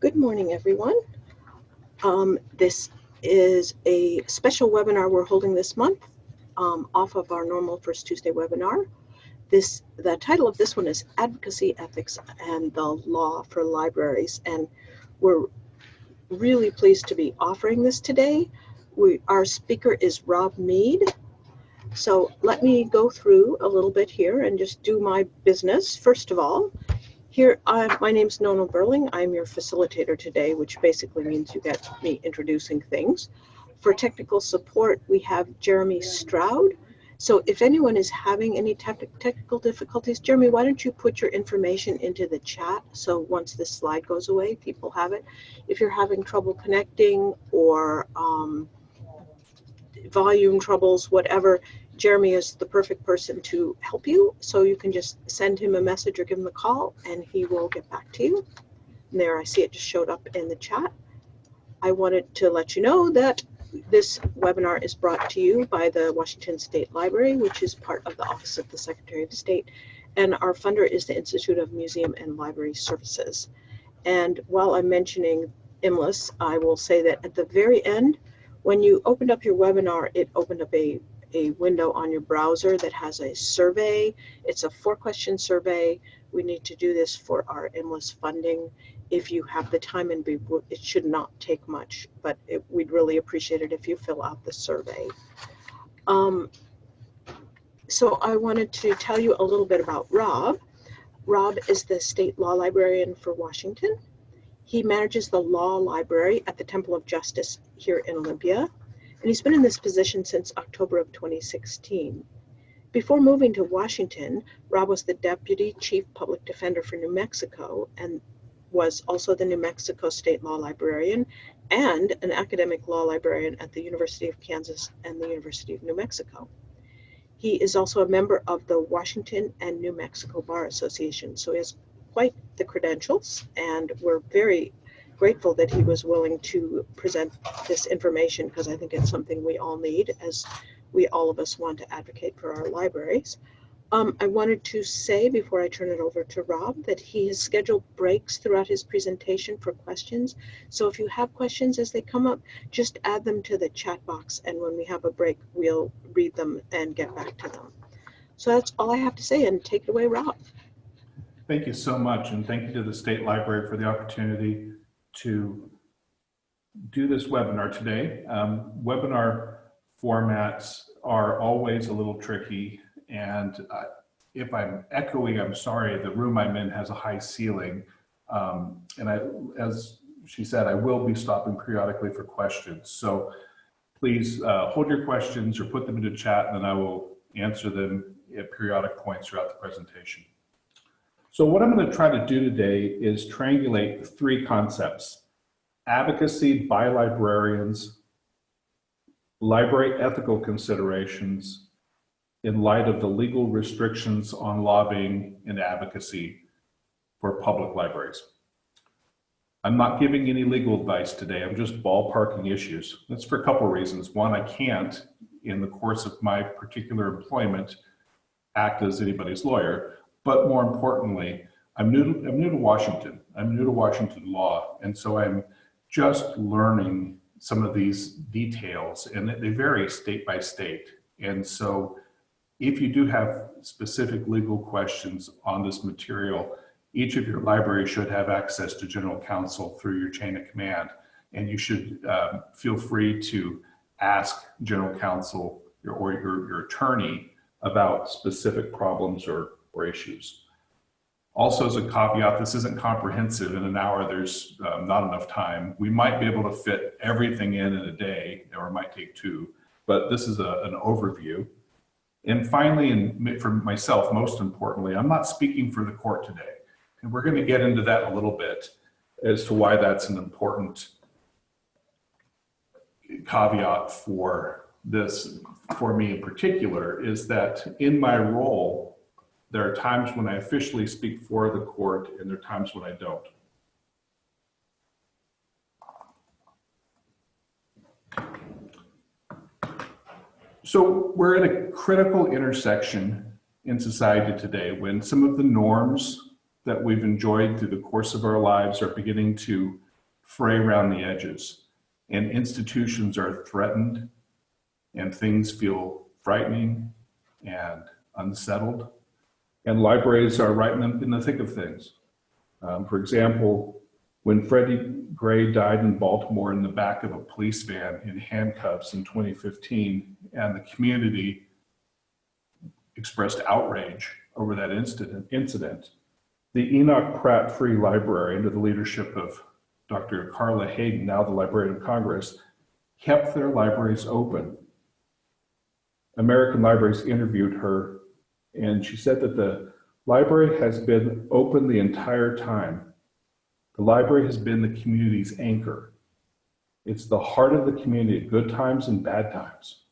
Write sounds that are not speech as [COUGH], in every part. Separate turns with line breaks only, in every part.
Good morning, everyone. Um, this is a special webinar we're holding this month um, off of our normal First Tuesday webinar. This, the title of this one is Advocacy, Ethics, and the Law for Libraries. And we're really pleased to be offering this today. We, our speaker is Rob Mead. So let me go through a little bit here and just do my business. First of all, here, uh, my name's Nona Burling. I'm your facilitator today, which basically means you get me introducing things. For technical support, we have Jeremy Stroud. So if anyone is having any te technical difficulties, Jeremy, why don't you put your information into the chat so once this slide goes away, people have it. If you're having trouble connecting or um, volume troubles, whatever, Jeremy is the perfect person to help you. So you can just send him a message or give him a call and he will get back to you. And there I see it just showed up in the chat. I wanted to let you know that this webinar is brought to you by the Washington State Library, which is part of the Office of the Secretary of State. And our funder is the Institute of Museum and Library Services. And while I'm mentioning IMLS, I will say that at the very end, when you opened up your webinar, it opened up a a window on your browser that has a survey. It's a four question survey. We need to do this for our IMLS funding. If you have the time and be, it should not take much, but it, we'd really appreciate it if you fill out the survey. Um, so I wanted to tell you a little bit about Rob. Rob is the state law librarian for Washington. He manages the law library at the Temple of Justice here in Olympia and he's been in this position since October of 2016. Before moving to Washington, Rob was the Deputy Chief Public Defender for New Mexico and was also the New Mexico State Law Librarian and an academic law librarian at the University of Kansas and the University of New Mexico. He is also a member of the Washington and New Mexico Bar Association, so he has quite the credentials, and we're very grateful that he was willing to present this information because I think it's something we all need as we all of us want to advocate for our libraries. Um, I wanted to say before I turn it over to Rob that he has scheduled breaks throughout his presentation for questions. So if you have questions as they come up, just add them to the chat box and when we have a break, we'll read them and get back to them. So that's all I have to say and take it away, Rob.
Thank you so much and thank you to the State Library for the opportunity to do this webinar today. Um, webinar formats are always a little tricky and uh, if I'm echoing, I'm sorry, the room I'm in has a high ceiling. Um, and I, as she said, I will be stopping periodically for questions. So please uh, hold your questions or put them into chat and then I will answer them at periodic points throughout the presentation. So what I'm going to try to do today is triangulate three concepts. Advocacy by librarians, library ethical considerations in light of the legal restrictions on lobbying and advocacy for public libraries. I'm not giving any legal advice today. I'm just ballparking issues. That's for a couple of reasons. One, I can't, in the course of my particular employment, act as anybody's lawyer. But more importantly, I'm new, to, I'm new to Washington. I'm new to Washington law. And so I'm just learning some of these details and they vary state by state. And so if you do have specific legal questions on this material, each of your libraries should have access to general counsel through your chain of command. And you should um, feel free to ask general counsel or your, your attorney about specific problems or or issues. Also as a caveat, this isn't comprehensive. In an hour, there's um, not enough time. We might be able to fit everything in in a day, or it might take two, but this is a, an overview. And finally, and for myself, most importantly, I'm not speaking for the court today. And we're gonna get into that a little bit as to why that's an important caveat for this, for me in particular, is that in my role there are times when I officially speak for the court and there are times when I don't. So we're at a critical intersection in society today when some of the norms that we've enjoyed through the course of our lives are beginning to fray around the edges and institutions are threatened and things feel frightening and unsettled. And libraries are right in the, thick of things. Um, for example, when Freddie Gray died in Baltimore in the back of a police van in handcuffs in 2015, and the community expressed outrage over that incident, incident the Enoch Pratt Free Library, under the leadership of Dr. Carla Hayden, now the Librarian of Congress, kept their libraries open. American Libraries interviewed her, and she said that the library has been open the entire time. The library has been the community's anchor. It's the heart of the community at good times and bad times.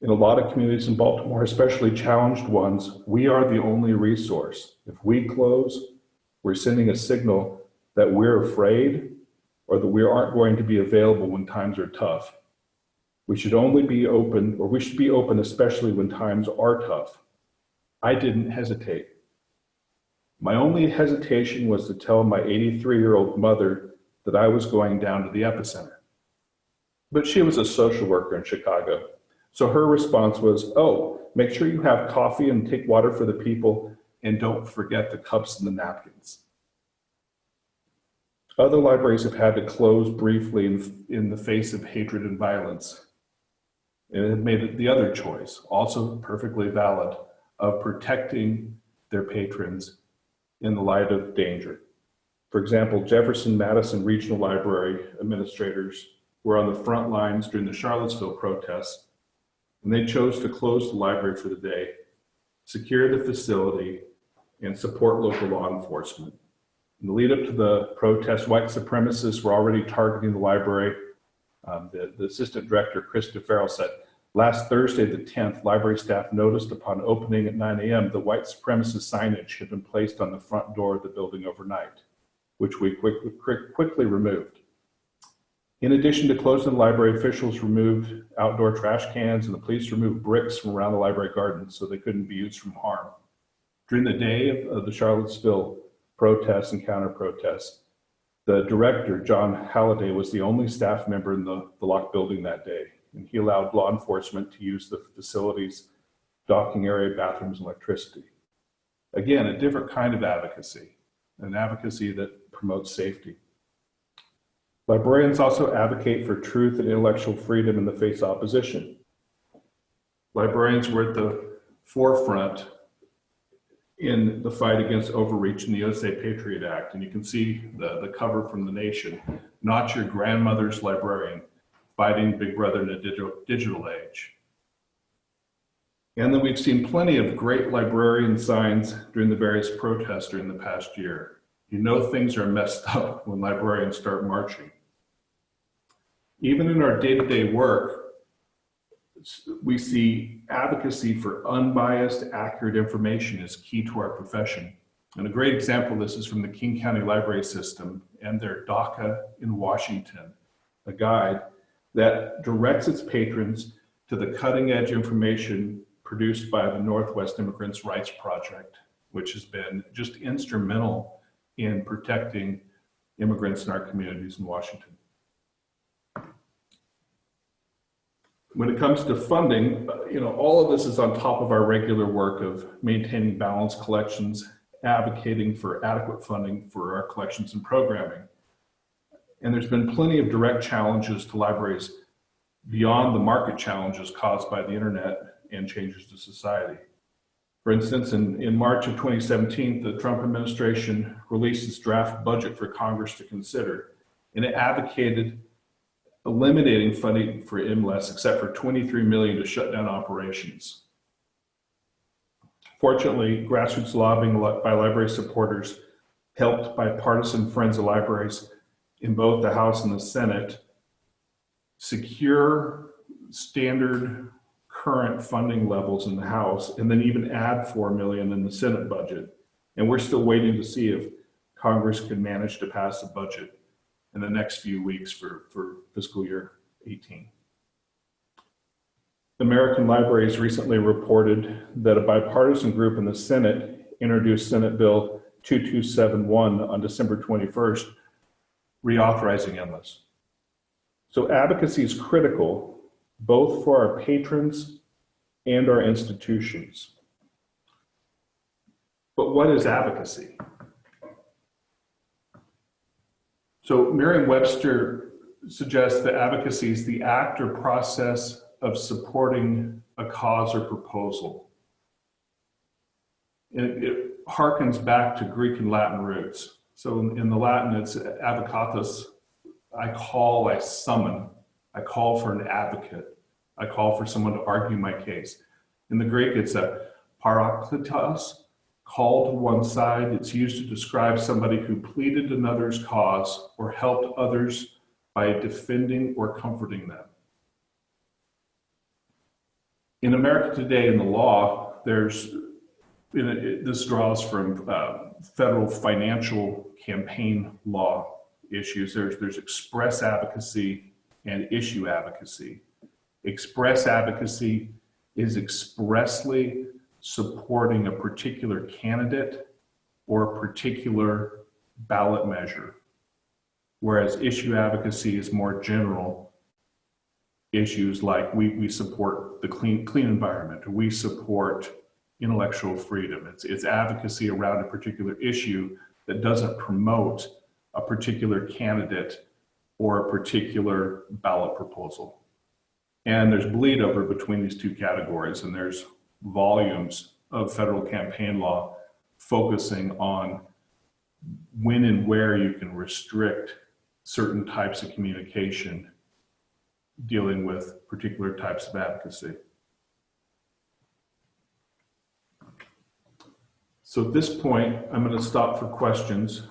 In a lot of communities in Baltimore, especially challenged ones, we are the only resource. If we close, we're sending a signal that we're afraid or that we aren't going to be available when times are tough. We should only be open, or we should be open especially when times are tough. I didn't hesitate. My only hesitation was to tell my 83 year old mother that I was going down to the epicenter. But she was a social worker in Chicago. So her response was, Oh, make sure you have coffee and take water for the people, and don't forget the cups and the napkins. Other libraries have had to close briefly in, in the face of hatred and violence. And have made the other choice, also perfectly valid, of protecting their patrons in the light of danger. For example, Jefferson Madison Regional Library administrators were on the front lines during the Charlottesville protests, and they chose to close the library for the day, secure the facility, and support local law enforcement. In the lead up to the protest, white supremacists were already targeting the library. Um, the, the assistant director, Chris DeFerro, said, Last Thursday, the 10th, library staff noticed upon opening at 9 a.m. the white supremacist signage had been placed on the front door of the building overnight, which we quickly, quickly removed. In addition to closing the library, officials removed outdoor trash cans and the police removed bricks from around the library garden so they couldn't be used from harm. During the day of, of the Charlottesville protests and counter protests, the director, John Halliday, was the only staff member in the, the locked building that day and he allowed law enforcement to use the facilities, docking area, bathrooms, and electricity. Again, a different kind of advocacy, an advocacy that promotes safety. Librarians also advocate for truth and intellectual freedom in the face of opposition. Librarians were at the forefront in the fight against overreach in the USA Patriot Act. And you can see the, the cover from the nation, not your grandmother's librarian, fighting Big Brother in a digital, digital age. And then we've seen plenty of great librarian signs during the various protests during the past year. You know things are messed up when librarians start marching. Even in our day-to-day work, we see advocacy for unbiased, accurate information is key to our profession. And a great example of this is from the King County Library System and their DACA in Washington, a guide that directs its patrons to the cutting edge information produced by the Northwest Immigrants' Rights Project, which has been just instrumental in protecting immigrants in our communities in Washington. When it comes to funding, you know, all of this is on top of our regular work of maintaining balanced collections, advocating for adequate funding for our collections and programming. And there's been plenty of direct challenges to libraries beyond the market challenges caused by the internet and changes to society. For instance, in, in March of 2017, the Trump administration released its draft budget for Congress to consider, and it advocated eliminating funding for IMLS except for 23 million to shut down operations. Fortunately, grassroots lobbying by library supporters helped by partisan friends of libraries in both the House and the Senate secure standard current funding levels in the House and then even add 4 million in the Senate budget. And we're still waiting to see if Congress can manage to pass a budget in the next few weeks for, for fiscal year 18. American Libraries recently reported that a bipartisan group in the Senate introduced Senate Bill 2271 on December 21st, reauthorizing IMLS. So advocacy is critical both for our patrons and our institutions. But what is advocacy? So Merriam-Webster suggests that advocacy is the act or process of supporting a cause or proposal. And it harkens back to Greek and Latin roots. So in, in the Latin, it's advocatus. I call, I summon. I call for an advocate. I call for someone to argue my case. In the Greek, it's a parakletos, call to one side. It's used to describe somebody who pleaded another's cause or helped others by defending or comforting them. In America today, in the law, there's it, this draws from uh, federal financial campaign law issues. There's there's express advocacy and issue advocacy. Express advocacy is expressly supporting a particular candidate or a particular ballot measure, whereas issue advocacy is more general issues like we, we support the clean, clean environment, we support intellectual freedom. It's, it's advocacy around a particular issue that doesn't promote a particular candidate or a particular ballot proposal. And there's bleed over between these two categories, and there's volumes of federal campaign law focusing on when and where you can restrict certain types of communication dealing with particular types of advocacy. So at this point, I'm going to stop for questions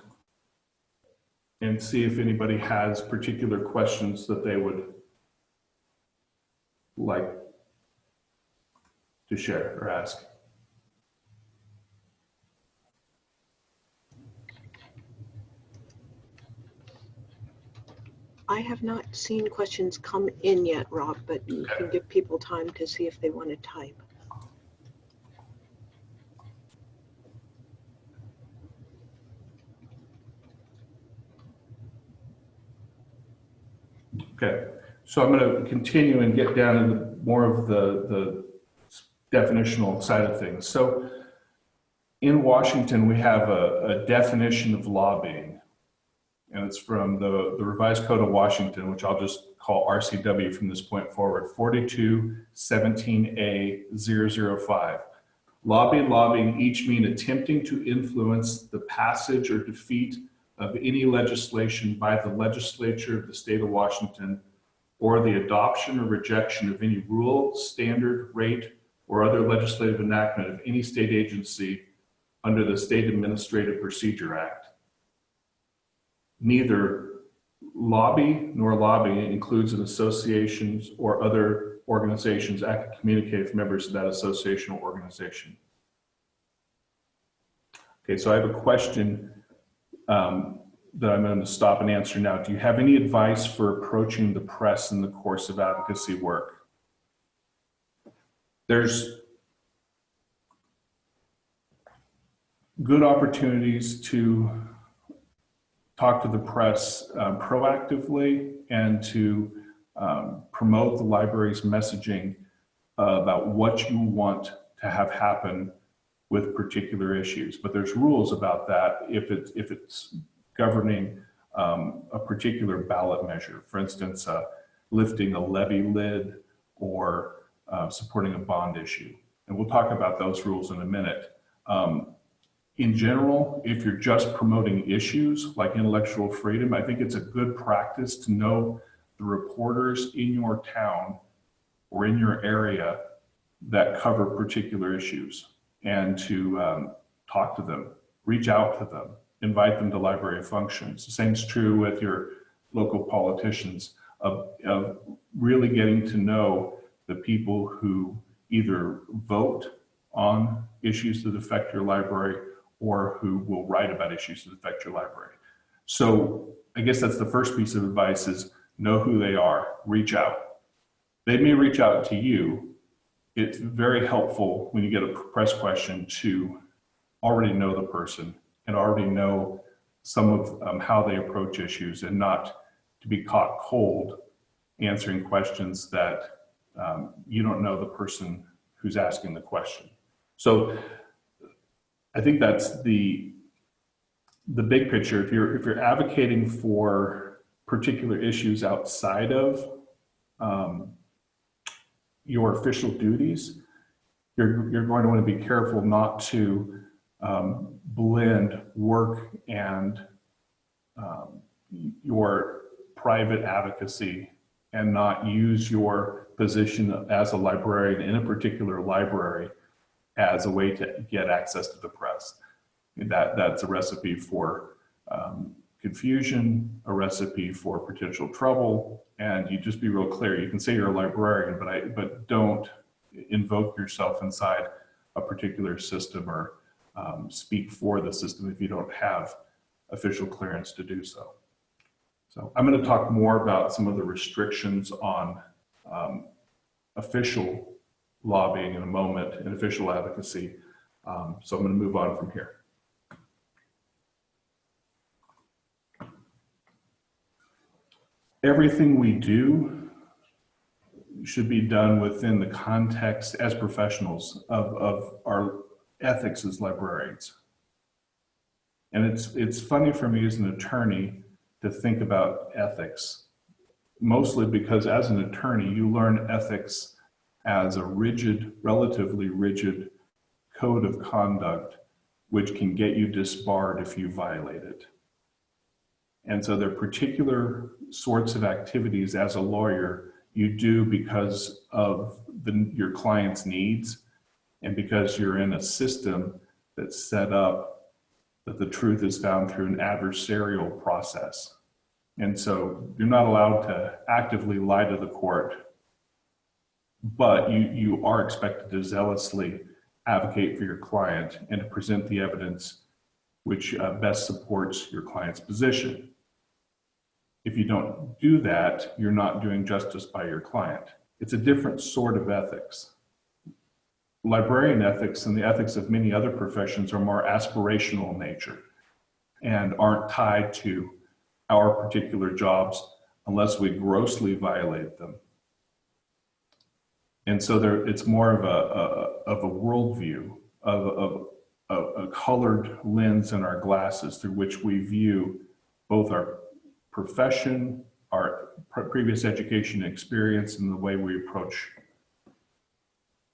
and see if anybody has particular questions that they would like to share or ask.
I have not seen questions come in yet, Rob, but you can give people time to see if they want to type.
Okay, so I'm going to continue and get down into more of the, the definitional side of things. So in Washington, we have a, a definition of lobbying, and it's from the, the Revised Code of Washington, which I'll just call RCW from this point forward, 4217A005. Lobby lobbying each mean attempting to influence the passage or defeat of any legislation by the legislature of the state of Washington or the adoption or rejection of any rule, standard, rate, or other legislative enactment of any state agency under the State Administrative Procedure Act. Neither lobby nor lobbying includes an associations or other organizations act to communicate with members of that association or organization. Okay, so I have a question um, that I'm going to stop and answer now. Do you have any advice for approaching the press in the course of advocacy work? There's good opportunities to talk to the press um, proactively and to um, promote the library's messaging uh, about what you want to have happen with particular issues. But there's rules about that if it's, if it's governing um, a particular ballot measure. For instance, uh, lifting a levy lid or uh, supporting a bond issue. And we'll talk about those rules in a minute. Um, in general, if you're just promoting issues like intellectual freedom, I think it's a good practice to know the reporters in your town or in your area that cover particular issues and to um, talk to them, reach out to them, invite them to library functions. The same is true with your local politicians of, of really getting to know the people who either vote on issues that affect your library or who will write about issues that affect your library. So I guess that's the first piece of advice is know who they are, reach out. They may reach out to you. It's very helpful when you get a press question to already know the person and already know some of um, how they approach issues and not to be caught cold answering questions that um, you don't know the person who's asking the question. So I think that's the the big picture. If you're if you're advocating for particular issues outside of um, your official duties, you're you're going to want to be careful not to um, blend work and um, your private advocacy and not use your position as a librarian in a particular library as a way to get access to the press. That, that's a recipe for um, confusion, a recipe for potential trouble, and you just be real clear. You can say you're a librarian, but I but don't invoke yourself inside a particular system or um, speak for the system if you don't have official clearance to do so. So I'm going to talk more about some of the restrictions on um, official lobbying in a moment and official advocacy. Um, so I'm going to move on from here. Everything we do should be done within the context as professionals of, of our ethics as librarians. And it's, it's funny for me as an attorney to think about ethics, mostly because as an attorney, you learn ethics as a rigid, relatively rigid code of conduct, which can get you disbarred if you violate it. And so there are particular sorts of activities as a lawyer you do because of the, your client's needs and because you're in a system that's set up that the truth is found through an adversarial process. And so you're not allowed to actively lie to the court, but you, you are expected to zealously advocate for your client and to present the evidence which uh, best supports your client's position. If you don't do that, you're not doing justice by your client. It's a different sort of ethics librarian ethics and the ethics of many other professions are more aspirational in nature and aren't tied to our particular jobs unless we grossly violate them. And so there, it's more of a, a of a worldview, of, of a, a colored lens in our glasses through which we view both our profession, our previous education experience, and the way we approach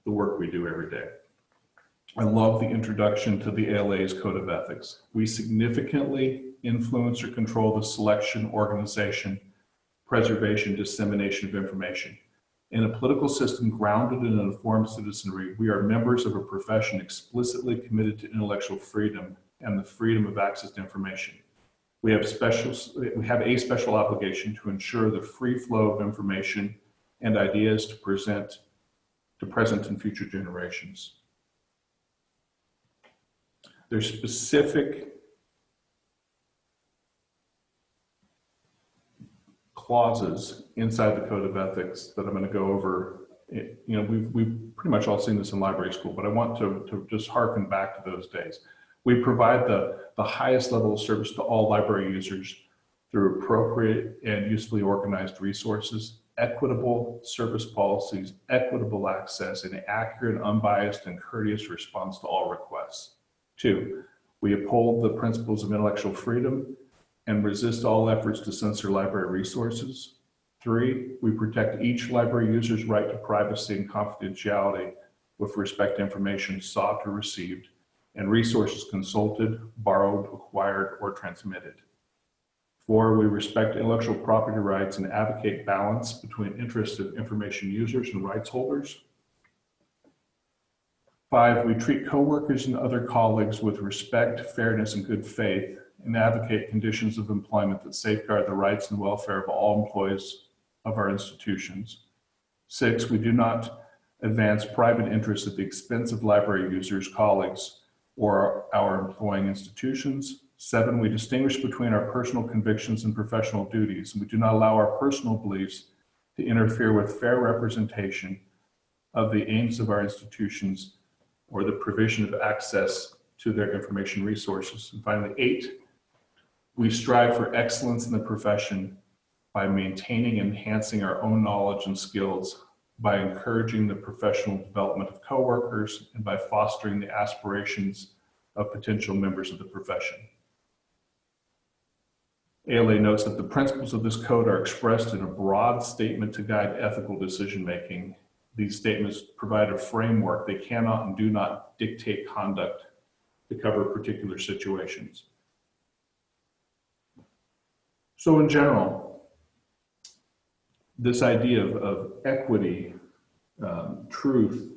the work we do every day. I love the introduction to the ALA's Code of Ethics. We significantly influence or control the selection, organization, preservation, dissemination of information. In a political system grounded in an informed citizenry, we are members of a profession explicitly committed to intellectual freedom and the freedom of access to information. We have, special, we have a special obligation to ensure the free flow of information and ideas to present to present and future generations. There's specific clauses inside the code of ethics that I'm going to go over. You know, we've, we've pretty much all seen this in library school, but I want to, to just harken back to those days. We provide the, the highest level of service to all library users through appropriate and usefully organized resources equitable service policies, equitable access, and accurate, unbiased, and courteous response to all requests. Two, we uphold the principles of intellectual freedom and resist all efforts to censor library resources. Three, we protect each library user's right to privacy and confidentiality with respect to information sought or received and resources consulted, borrowed, acquired, or transmitted. Four, we respect intellectual property rights and advocate balance between interests of information users and rights holders. Five, we treat coworkers and other colleagues with respect, fairness, and good faith and advocate conditions of employment that safeguard the rights and welfare of all employees of our institutions. Six, we do not advance private interests at the expense of library users, colleagues, or our employing institutions. Seven, we distinguish between our personal convictions and professional duties, and we do not allow our personal beliefs to interfere with fair representation of the aims of our institutions or the provision of access to their information resources. And finally, eight, We strive for excellence in the profession by maintaining and enhancing our own knowledge and skills, by encouraging the professional development of coworkers, and by fostering the aspirations of potential members of the profession. ALA notes that the principles of this code are expressed in a broad statement to guide ethical decision-making. These statements provide a framework. They cannot and do not dictate conduct to cover particular situations. So in general, this idea of, of equity, um, truth,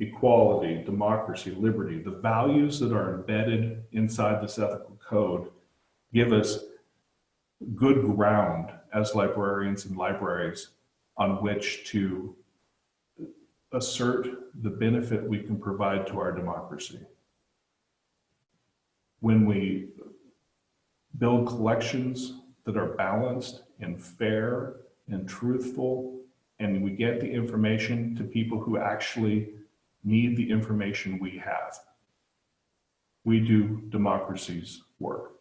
equality, democracy, liberty, the values that are embedded inside this ethical code give us good ground as librarians and libraries on which to assert the benefit we can provide to our democracy. When we build collections that are balanced and fair and truthful, and we get the information to people who actually need the information we have, we do democracy's work.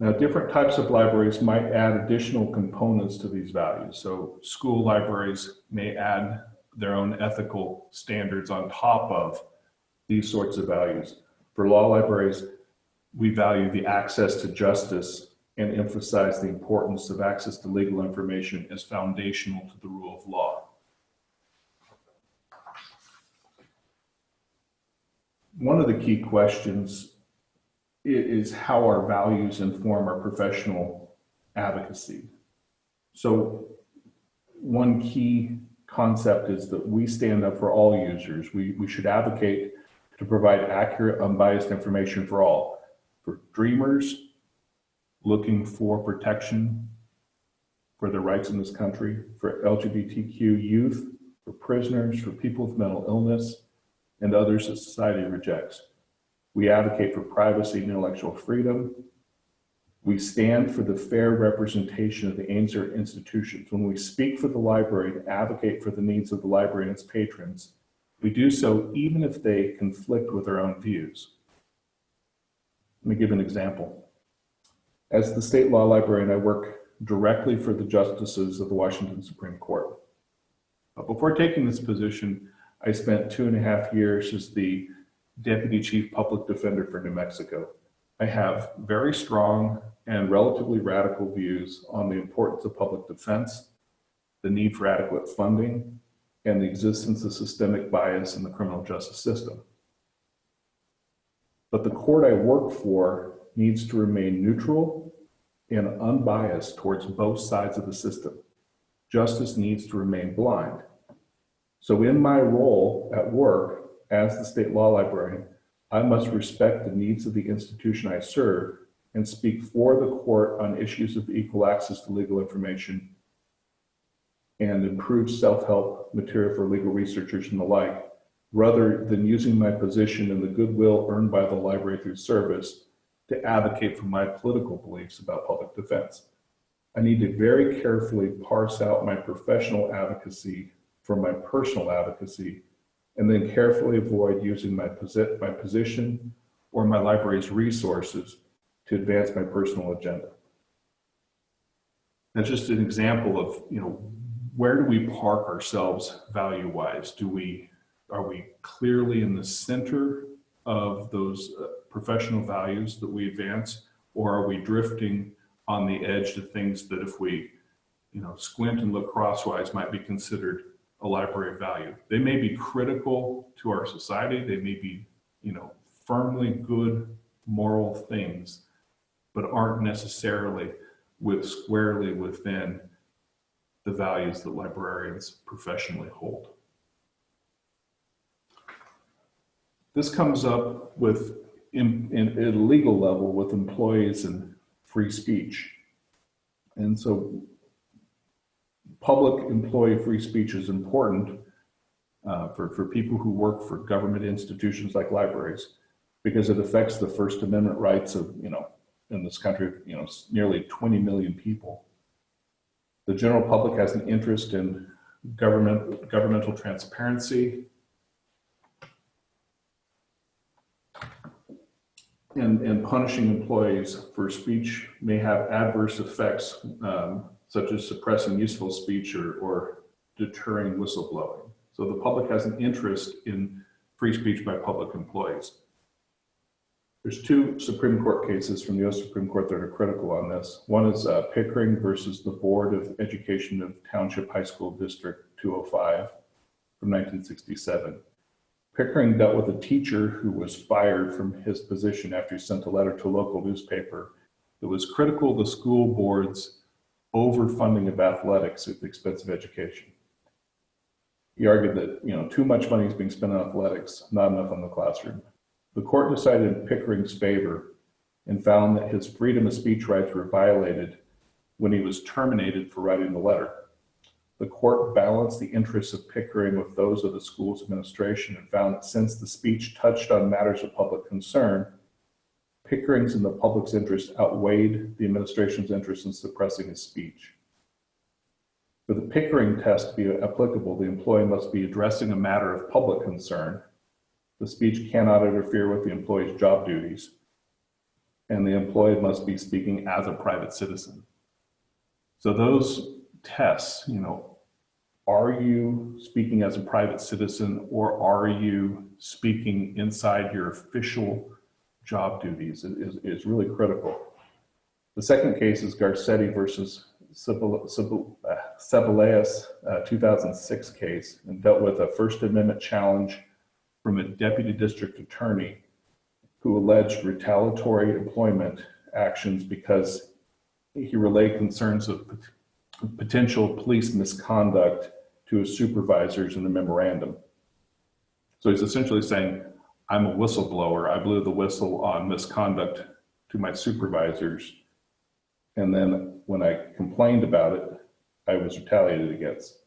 Now, different types of libraries might add additional components to these values. So school libraries may add their own ethical standards on top of these sorts of values. For law libraries, we value the access to justice and emphasize the importance of access to legal information as foundational to the rule of law. One of the key questions is how our values inform our professional advocacy. So one key concept is that we stand up for all users. We, we should advocate to provide accurate, unbiased information for all. For dreamers looking for protection for their rights in this country, for LGBTQ youth, for prisoners, for people with mental illness, and others that society rejects. We advocate for privacy and intellectual freedom. We stand for the fair representation of the Ainsworth institutions. When we speak for the library to advocate for the needs of the library and its patrons, we do so even if they conflict with our own views. Let me give an example. As the state law librarian, I work directly for the justices of the Washington Supreme Court. But before taking this position, I spent two and a half years as the Deputy Chief Public Defender for New Mexico. I have very strong and relatively radical views on the importance of public defense, the need for adequate funding, and the existence of systemic bias in the criminal justice system. But the court I work for needs to remain neutral and unbiased towards both sides of the system. Justice needs to remain blind. So in my role at work, as the state law librarian, I must respect the needs of the institution I serve and speak for the court on issues of equal access to legal information and improve self-help material for legal researchers and the like, rather than using my position and the goodwill earned by the library through service to advocate for my political beliefs about public defense. I need to very carefully parse out my professional advocacy from my personal advocacy and then carefully avoid using my, posi my position or my library's resources to advance my personal agenda. That's just an example of, you know, where do we park ourselves value-wise? Do we, are we clearly in the center of those uh, professional values that we advance, or are we drifting on the edge to things that if we, you know, squint and look crosswise might be considered a library of value. They may be critical to our society. They may be, you know, firmly good moral things, but aren't necessarily with squarely within the values that librarians professionally hold. This comes up with, in, in, at a legal level, with employees and free speech. And so public employee free speech is important uh, for, for people who work for government institutions like libraries because it affects the First Amendment rights of, you know, in this country, you know, nearly 20 million people. The general public has an interest in government, governmental transparency. And, and punishing employees for speech may have adverse effects, um, such as suppressing useful speech or, or deterring whistleblowing. So the public has an interest in free speech by public employees. There's two Supreme Court cases from the US Supreme Court that are critical on this. One is uh, Pickering versus the Board of Education of Township High School District 205 from 1967. Pickering dealt with a teacher who was fired from his position after he sent a letter to a local newspaper that was critical of the school board's overfunding of athletics at the expense of education. He argued that, you know, too much money is being spent on athletics, not enough on the classroom. The court decided in Pickering's favor and found that his freedom of speech rights were violated when he was terminated for writing the letter. The court balanced the interests of Pickering with those of the school's administration and found that since the speech touched on matters of public concern, Pickering's and the public's interest outweighed the administration's interest in suppressing his speech. For the Pickering test to be applicable, the employee must be addressing a matter of public concern. The speech cannot interfere with the employee's job duties. And the employee must be speaking as a private citizen. So those tests, you know, are you speaking as a private citizen or are you speaking inside your official job duties is, is really critical. The second case is Garcetti versus Ceballos, uh, 2006 case and dealt with a First Amendment challenge from a deputy district attorney who alleged retaliatory employment actions because he relayed concerns of potential police misconduct to his supervisors in the memorandum. So he's essentially saying, I'm a whistleblower. I blew the whistle on misconduct to my supervisors. And then when I complained about it, I was retaliated against.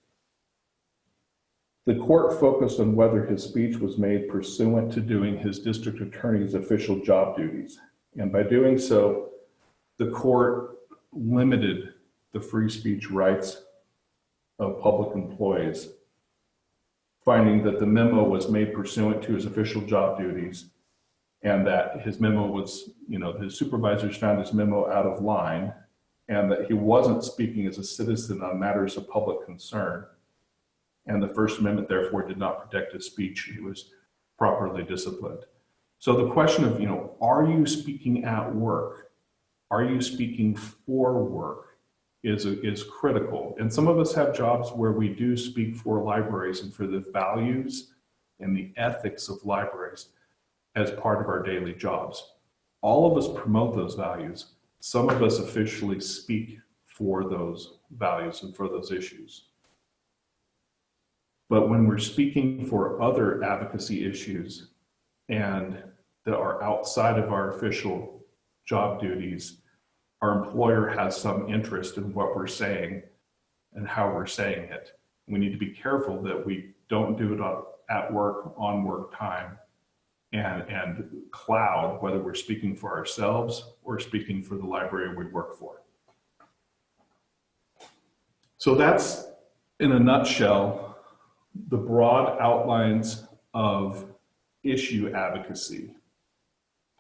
The court focused on whether his speech was made pursuant to doing his district attorney's official job duties. And by doing so, the court limited the free speech rights of public employees, finding that the memo was made pursuant to his official job duties and that his memo was, you know, his supervisors found his memo out of line and that he wasn't speaking as a citizen on matters of public concern. And the First Amendment therefore did not protect his speech. He was properly disciplined. So the question of, you know, are you speaking at work? Are you speaking for work? is, is critical. And some of us have jobs where we do speak for libraries and for the values and the ethics of libraries as part of our daily jobs. All of us promote those values. Some of us officially speak for those values and for those issues. But when we're speaking for other advocacy issues and that are outside of our official job duties, our employer has some interest in what we're saying and how we're saying it. We need to be careful that we don't do it at work, on work time, and, and cloud whether we're speaking for ourselves or speaking for the library we work for. So that's, in a nutshell, the broad outlines of issue advocacy.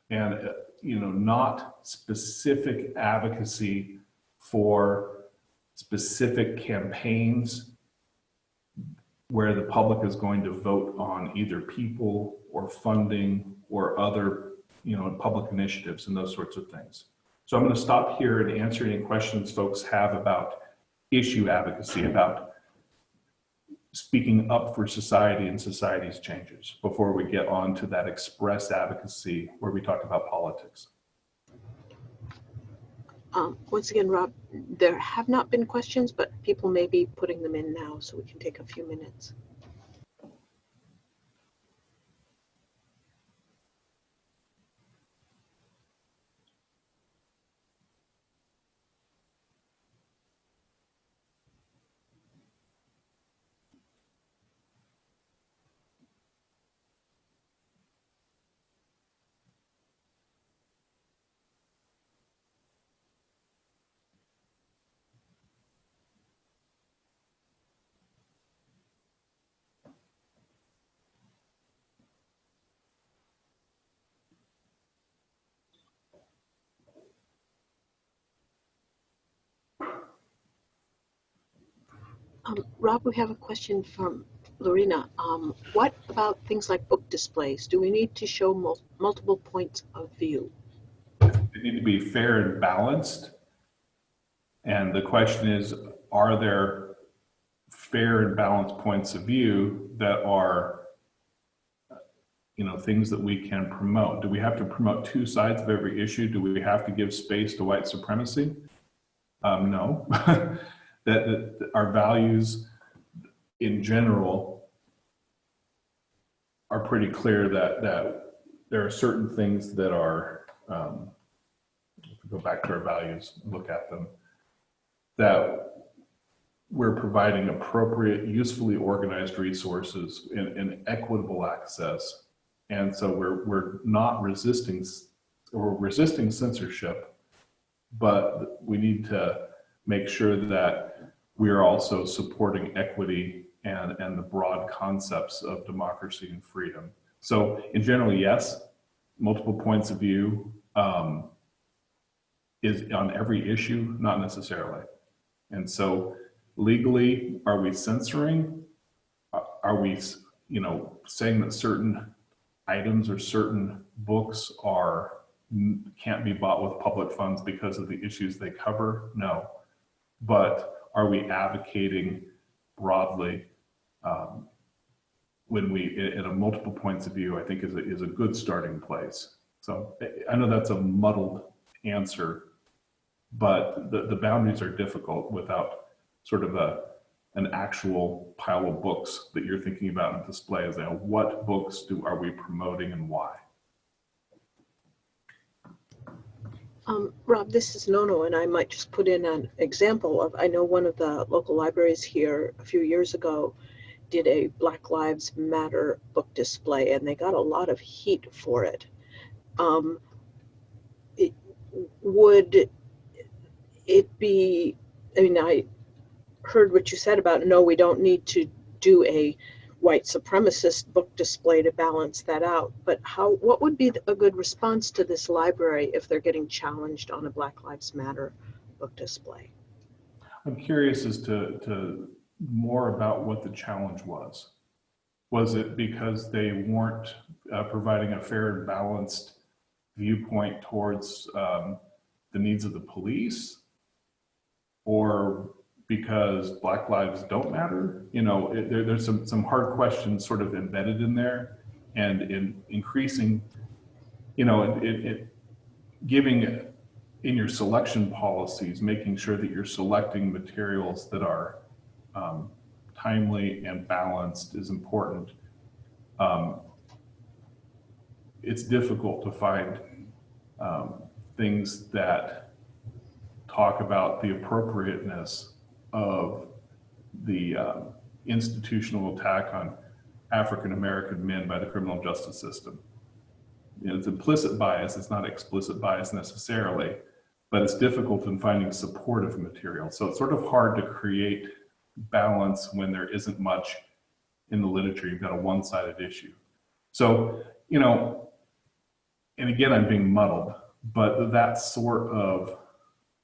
And uh, you know, not specific advocacy for specific campaigns where the public is going to vote on either people or funding or other, you know, public initiatives and those sorts of things. So I'm going to stop here and answer any questions folks have about issue advocacy, about speaking up for society and society's changes before we get on to that express advocacy where we talk about politics.
Um, once again, Rob, there have not been questions, but people may be putting them in now, so we can take a few minutes. Um, Rob, we have a question from Lorena. Um, what about things like book displays? Do we need to show mul- multiple points of view?
They need to be fair and balanced. And the question is, are there fair and balanced points of view that are, you know, things that we can promote? Do we have to promote two sides of every issue? Do we have to give space to white supremacy? Um, no. [LAUGHS] that, that our values in general are pretty clear that that there are certain things that are um, if we go back to our values look at them that we're providing appropriate usefully organized resources and, and equitable access. And so we're we're not resisting or resisting censorship but we need to make sure that we are also supporting equity and, and the broad concepts of democracy and freedom. So in general, yes, multiple points of view um, is on every issue, not necessarily. And so legally, are we censoring? Are we, you know, saying that certain items or certain books are can't be bought with public funds because of the issues they cover? No. But are we advocating broadly um, when we, at a multiple points of view, I think is a, is a good starting place. So I know that's a muddled answer, but the, the boundaries are difficult without sort of a, an actual pile of books that you're thinking about in display as you know, what books do are we promoting and why?
Um, Rob, this is Nono, and I might just put in an example of, I know one of the local libraries here a few years ago did a Black Lives Matter book display, and they got a lot of heat for it. Um, it would it be, I mean, I heard what you said about, no, we don't need to do a white supremacist book display to balance that out. But how, what would be a good response to this library if they're getting challenged on a Black Lives Matter book display?
I'm curious as to, to more about what the challenge was. Was it because they weren't uh, providing a fair and balanced viewpoint towards um, the needs of the police? Or because Black lives don't matter? You know, it, there, there's some, some hard questions sort of embedded in there and in increasing, you know, it, it, giving in your selection policies, making sure that you're selecting materials that are um, timely and balanced is important. Um, it's difficult to find um, things that talk about the appropriateness of the um, institutional attack on African American men by the criminal justice system. It's implicit bias, it's not explicit bias necessarily, but it's difficult in finding supportive material. So it's sort of hard to create balance when there isn't much in the literature. You've got a one-sided issue. So, you know, and again, I'm being muddled, but that sort of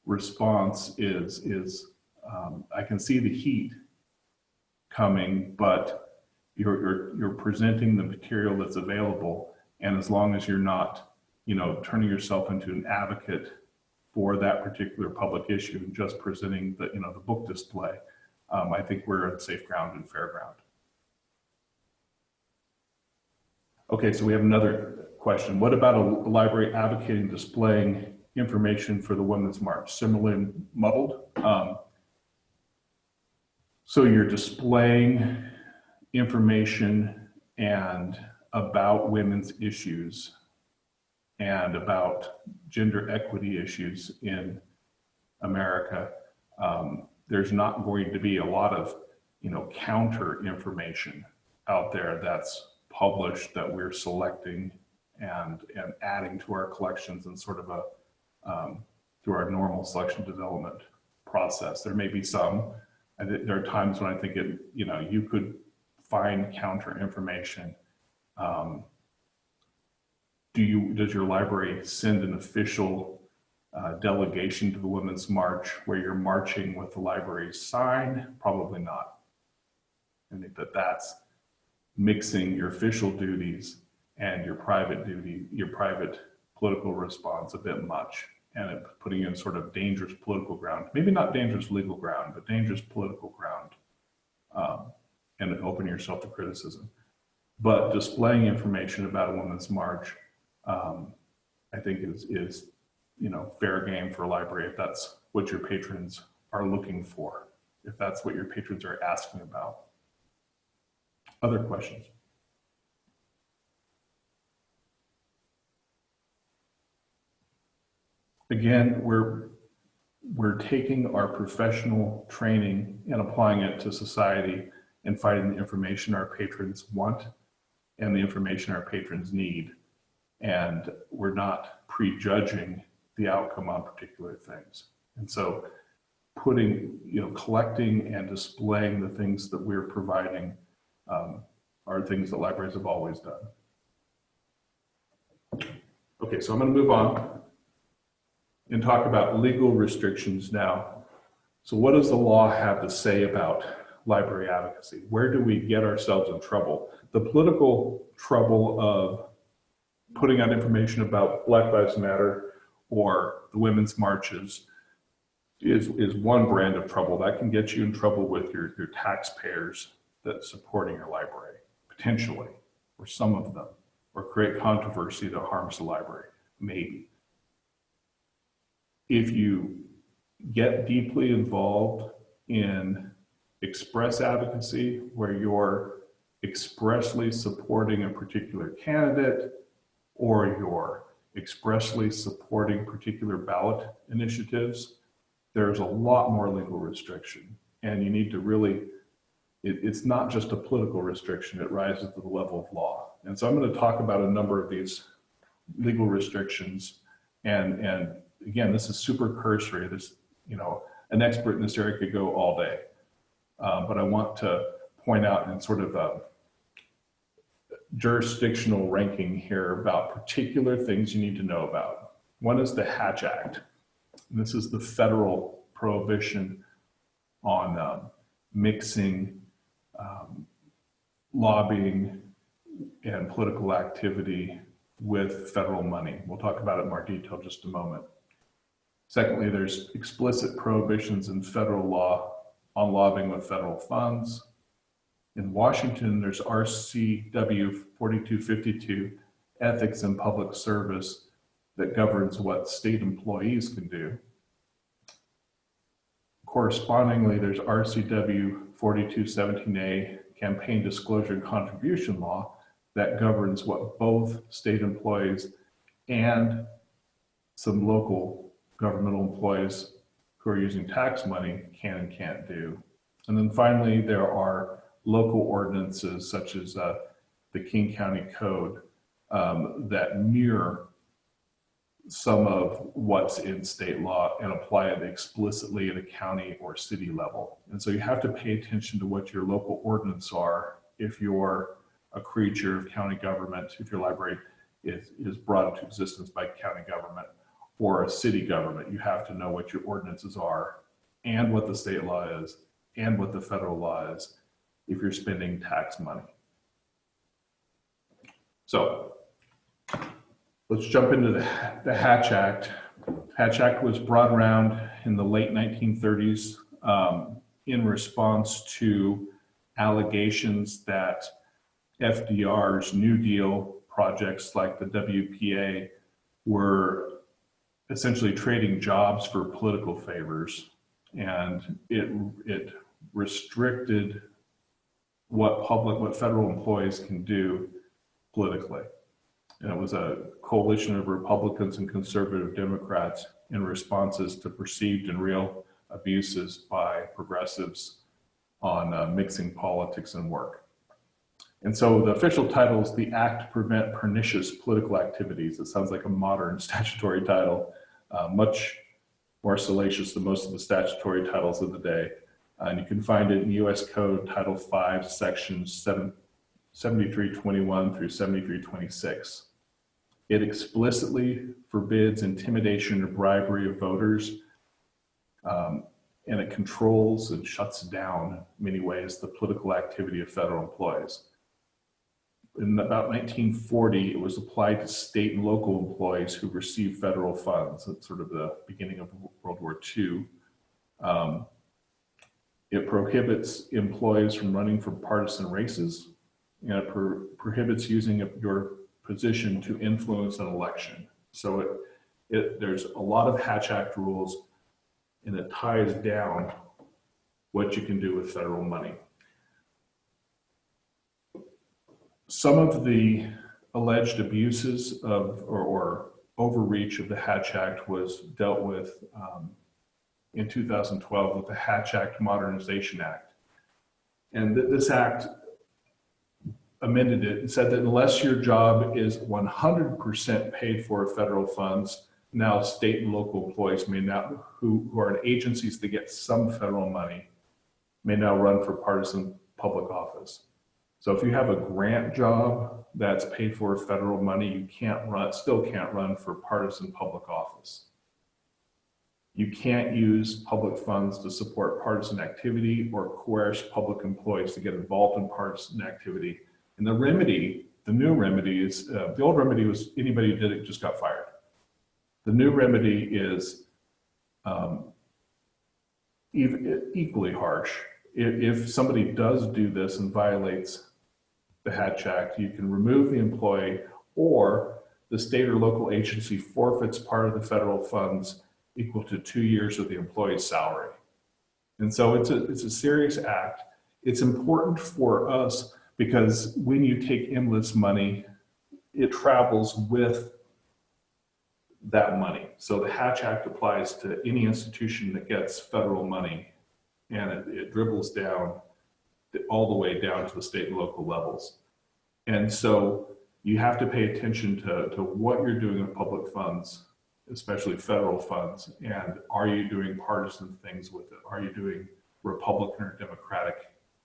response is, is um, I can see the heat coming, but you're, you're, you're presenting the material that's available. And as long as you're not, you know, turning yourself into an advocate for that particular public issue and just presenting the, you know, the book display, um, I think we're on safe ground and fair ground. Okay, so we have another question. What about a library advocating displaying information for the Women's March? Similarly muddled. Um, so you're displaying information and about women's issues and about gender equity issues in America. Um, there's not going to be a lot of, you know, counter information out there that's published that we're selecting and, and adding to our collections and sort of a, um, through our normal selection development process. There may be some, there are times when I think it, you know, you could find counter information. Um, do you, does your library send an official uh, delegation to the Women's March where you're marching with the library's sign? Probably not. I think that that's mixing your official duties and your private duty, your private political response a bit much and putting in sort of dangerous political ground, maybe not dangerous legal ground, but dangerous political ground um, and opening yourself to criticism. But displaying information about a women's march, um, I think is, is, you know, fair game for a library if that's what your patrons are looking for, if that's what your patrons are asking about. Other questions? Again, we're, we're taking our professional training and applying it to society and finding the information our patrons want and the information our patrons need. And we're not prejudging the outcome on particular things. And so putting, you know, collecting and displaying the things that we're providing um, are things that libraries have always done. Okay, so I'm to move on and talk about legal restrictions now. So what does the law have to say about library advocacy? Where do we get ourselves in trouble? The political trouble of putting out information about Black Lives Matter or the women's marches is, is one brand of trouble. That can get you in trouble with your, your taxpayers that supporting your library, potentially, or some of them, or create controversy that harms the library, maybe if you get deeply involved in express advocacy, where you're expressly supporting a particular candidate or you're expressly supporting particular ballot initiatives, there's a lot more legal restriction. And you need to really, it, it's not just a political restriction, it rises to the level of law. And so I'm going to talk about a number of these legal restrictions and, and again, this is super cursory. This, you know, an expert in this area could go all day. Uh, but I want to point out in sort of a jurisdictional ranking here about particular things you need to know about. One is the Hatch Act. And this is the federal prohibition on um, mixing um, lobbying and political activity with federal money. We'll talk about it in more detail just a moment. Secondly, there's explicit prohibitions in federal law on lobbying with federal funds. In Washington, there's RCW 4252, Ethics in Public Service, that governs what state employees can do. Correspondingly, there's RCW 4217A, Campaign Disclosure and Contribution Law, that governs what both state employees and some local governmental employees who are using tax money can and can't do. And then finally, there are local ordinances such as uh, the King County Code um, that mirror some of what's in state law and apply it explicitly at a county or city level. And so you have to pay attention to what your local ordinance are if you're a creature of county government, if your library is, is brought into existence by county government for a city government, you have to know what your ordinances are and what the state law is and what the federal law is if you're spending tax money. So let's jump into the, the Hatch Act. Hatch Act was brought around in the late 1930s um, in response to allegations that FDR's New Deal projects like the WPA were essentially trading jobs for political favors. And it, it restricted what public, what federal employees can do politically. And it was a coalition of Republicans and conservative Democrats in responses to perceived and real abuses by progressives on uh, mixing politics and work. And so the official title is the Act to Prevent Pernicious Political Activities. It sounds like a modern [LAUGHS] statutory title, uh, much more salacious than most of the statutory titles of the day. And you can find it in US Code Title 5, Sections 7, 7321 through 7326. It explicitly forbids intimidation or bribery of voters. Um, and it controls and shuts down, in many ways, the political activity of federal employees. In about 1940, it was applied to state and local employees who received federal funds. That's sort of the beginning of World War II. Um, it prohibits employees from running for partisan races, and it pro prohibits using your position to influence an election. So it, it, there's a lot of Hatch Act rules and it ties down what you can do with federal money. Some of the alleged abuses of or, or overreach of the Hatch Act was dealt with um, in 2012 with the Hatch Act Modernization Act. And th this act amended it and said that unless your job is 100% paid for federal funds, now state and local employees may now, who, who are in agencies that get some federal money, may now run for partisan public office. So if you have a grant job that's paid for federal money, you can't run, still can't run for partisan public office. You can't use public funds to support partisan activity or coerce public employees to get involved in partisan activity. And the remedy, the new remedy is, uh, the old remedy was anybody who did it just got fired. The new remedy is um, equally harsh. If, if somebody does do this and violates the Hatch Act, you can remove the employee or the state or local agency forfeits part of the federal funds equal to two years of the employee's salary. And so it's a, it's a serious act. It's important for us because when you take endless money, it travels with that money. So the Hatch Act applies to any institution that gets federal money and it, it dribbles down all the way down to the state and local levels. And so you have to pay attention to, to what you're doing with public funds, especially federal funds, and are you doing partisan things with it? Are you doing Republican or Democratic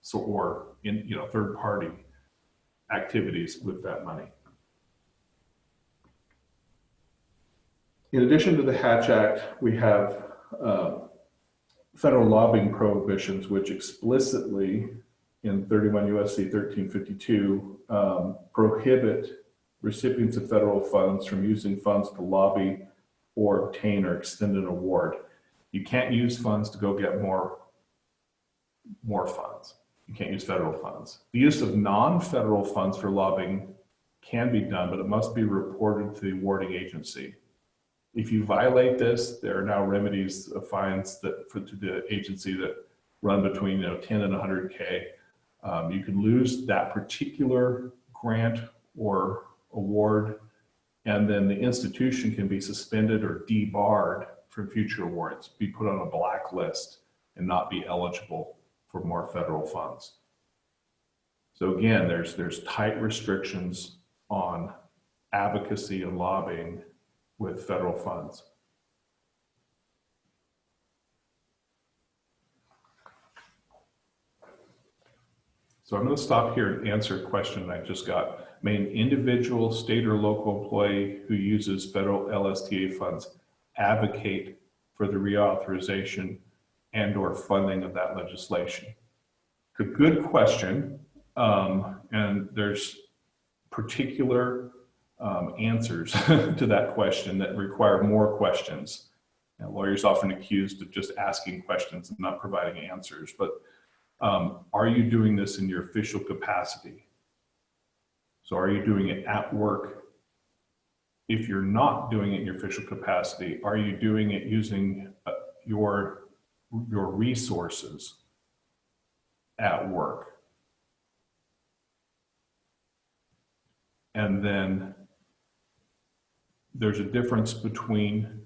so, or in you know third party activities with that money? In addition to the Hatch Act, we have uh, federal lobbying prohibitions, which explicitly in 31 USC 1352 um, prohibit recipients of federal funds from using funds to lobby or obtain or extend an award. You can't use funds to go get more, more funds. You can't use federal funds. The use of non-federal funds for lobbying can be done, but it must be reported to the awarding agency. If you violate this, there are now remedies, uh, fines that for to the agency that run between you know 10 and 100k. Um, you can lose that particular grant or award, and then the institution can be suspended or debarred from future awards, be put on a blacklist, and not be eligible for more federal funds. So again, there's there's tight restrictions on advocacy and lobbying with federal funds. So I'm going to stop here and answer a question I just got. May an individual state or local employee who uses federal LSTA funds advocate for the reauthorization and or funding of that legislation? A good question. Um, and there's particular um, answers [LAUGHS] to that question that require more questions. And lawyers often accused of just asking questions and not providing answers, but um, are you doing this in your official capacity? So are you doing it at work? If you're not doing it in your official capacity, are you doing it using uh, your, your resources at work? And then there's a difference between,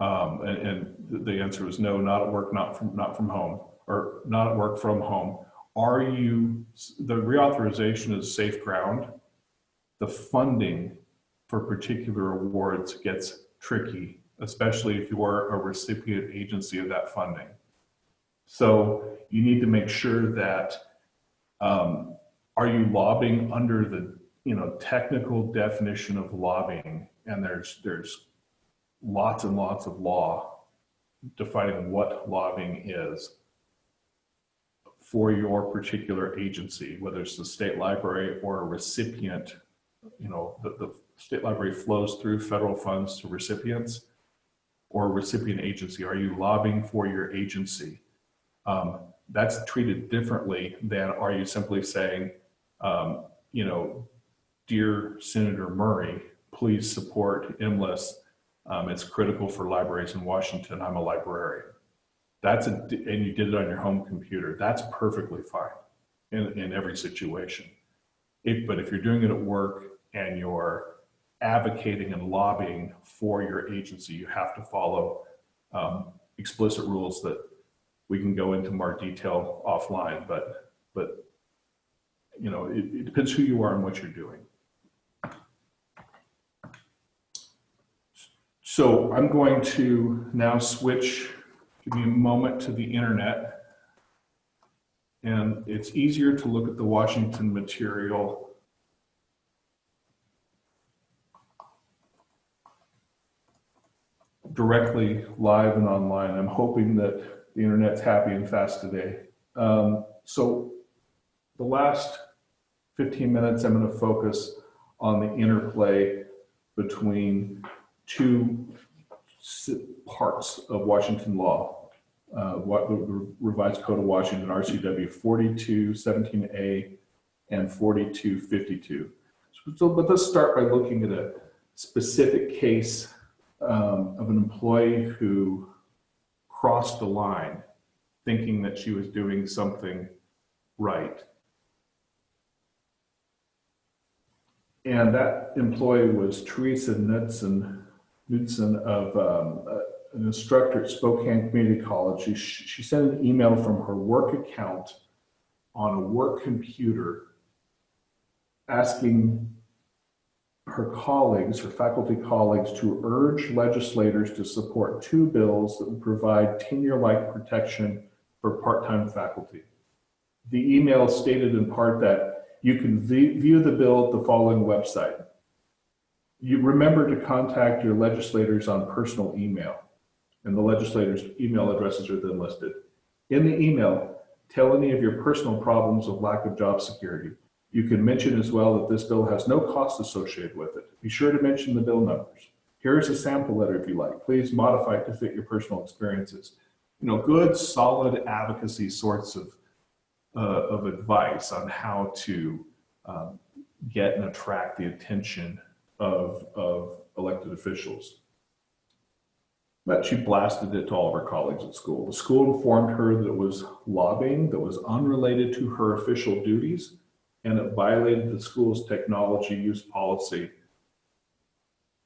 um, and, and, the answer was no, not at work, not from, not from home, or not at work from home. Are you, the reauthorization is safe ground. The funding for particular awards gets tricky, especially if you are a recipient agency of that funding. So you need to make sure that, um, are you lobbying under the you know, technical definition of lobbying, and there's, there's lots and lots of law defining what lobbying is for your particular agency, whether it's the state library or a recipient, you know, the, the state library flows through federal funds to recipients or recipient agency. Are you lobbying for your agency? Um, that's treated differently than are you simply saying, um, you know, dear Senator Murray, please support IMLS. Um, it's critical for libraries in Washington. I'm a librarian. That's a, and you did it on your home computer. That's perfectly fine in, in every situation. But if you're doing it at work and you're advocating and lobbying for your agency, you have to follow um, explicit rules that we can go into more detail offline, but, but, you know, it, it depends who you are and what you're doing. So I'm going to now switch, give me a moment to the internet. And it's easier to look at the Washington material directly live and online. I'm hoping that the internet's happy and fast today. Um, so the last 15 minutes, I'm going to focus on the interplay between two parts of Washington law. Uh, what the revised code of Washington, RCW 4217A and 4252. So, but let's start by looking at a specific case um, of an employee who crossed the line thinking that she was doing something right. And that employee was Teresa Knudsen, Knudsen of um, uh, an instructor at Spokane Community College. She, she sent an email from her work account on a work computer asking her colleagues, her faculty colleagues, to urge legislators to support two bills that would provide tenure-like protection for part-time faculty. The email stated in part that you can view the bill at the following website. You remember to contact your legislators on personal email, and the legislators' email addresses are then listed. In the email, tell any of your personal problems of lack of job security. You can mention as well that this bill has no cost associated with it. Be sure to mention the bill numbers. Here's a sample letter if you like. Please modify it to fit your personal experiences. You know, good, solid advocacy sorts of, uh, of advice on how to um, get and attract the attention of, of elected officials. But she blasted it to all of her colleagues at school. The school informed her that it was lobbying that was unrelated to her official duties and it violated the school's technology use policy.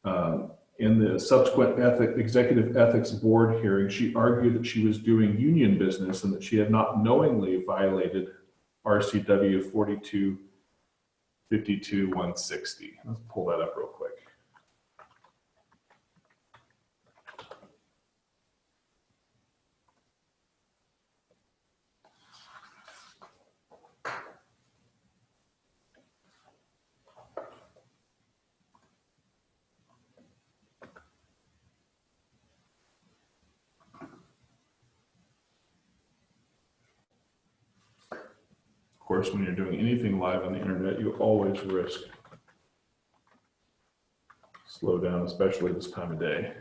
Um, in the subsequent ethic, executive ethics board hearing, she argued that she was doing union business and that she had not knowingly violated RCW 4252 160. Let's pull that up real quick. Of course, when you're doing anything live on the internet, you always risk slow down, especially this time of day.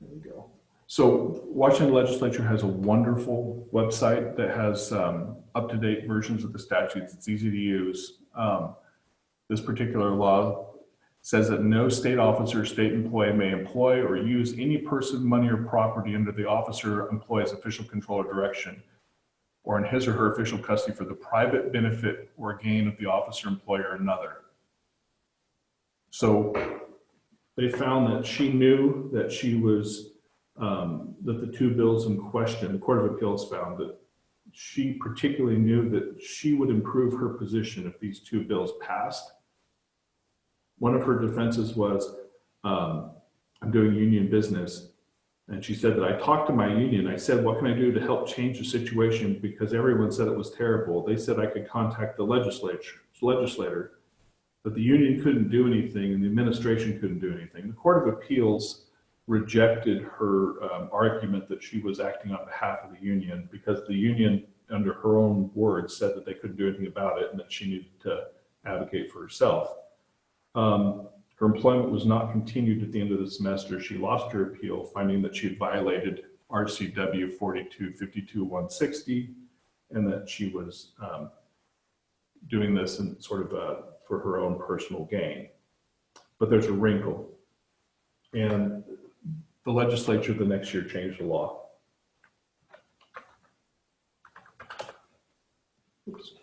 There we go. So Washington Legislature has a wonderful website that has um, up-to-date versions of the statutes. It's easy to use. Um, this particular law says that no state officer, or state employee may employ or use any person, money, or property under the officer employee's official control or direction or in his or her official custody for the private benefit or gain of the officer, employer, or another. So they found that she knew that she was, um, that the two bills in question, the Court of Appeals found that she particularly knew that she would improve her position if these two bills passed. One of her defenses was, um, I'm doing union business. And she said that I talked to my union. I said, what can I do to help change the situation? Because everyone said it was terrible. They said I could contact the legislature. legislator that the union couldn't do anything and the administration couldn't do anything. The Court of Appeals rejected her um, argument that she was acting on behalf of the union because the union, under her own words, said that they couldn't do anything about it and that she needed to advocate for herself. Um, her employment was not continued at the end of the semester. She lost her appeal, finding that she had violated RCW 4252160 and that she was um, doing this in sort of for her own personal gain. But there's a wrinkle. And the legislature the next year changed the law. Oops.